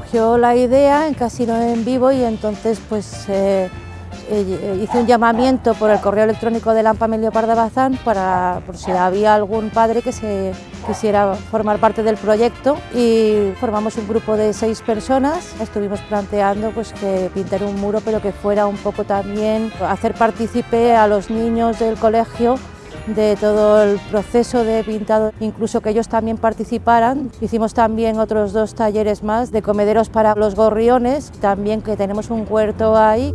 surgió la idea en Casino en Vivo y entonces pues eh, eh, hice un llamamiento por el correo electrónico de Lampa Melio Parda Bazán para por si había algún padre que se quisiera formar parte del proyecto y formamos un grupo de seis personas. Estuvimos planteando pues, que pintar un muro pero que fuera un poco también hacer partícipe a los niños del colegio de todo el proceso de pintado, incluso que ellos también participaran. Hicimos también otros dos talleres más de comederos para los gorriones, también que tenemos un huerto ahí.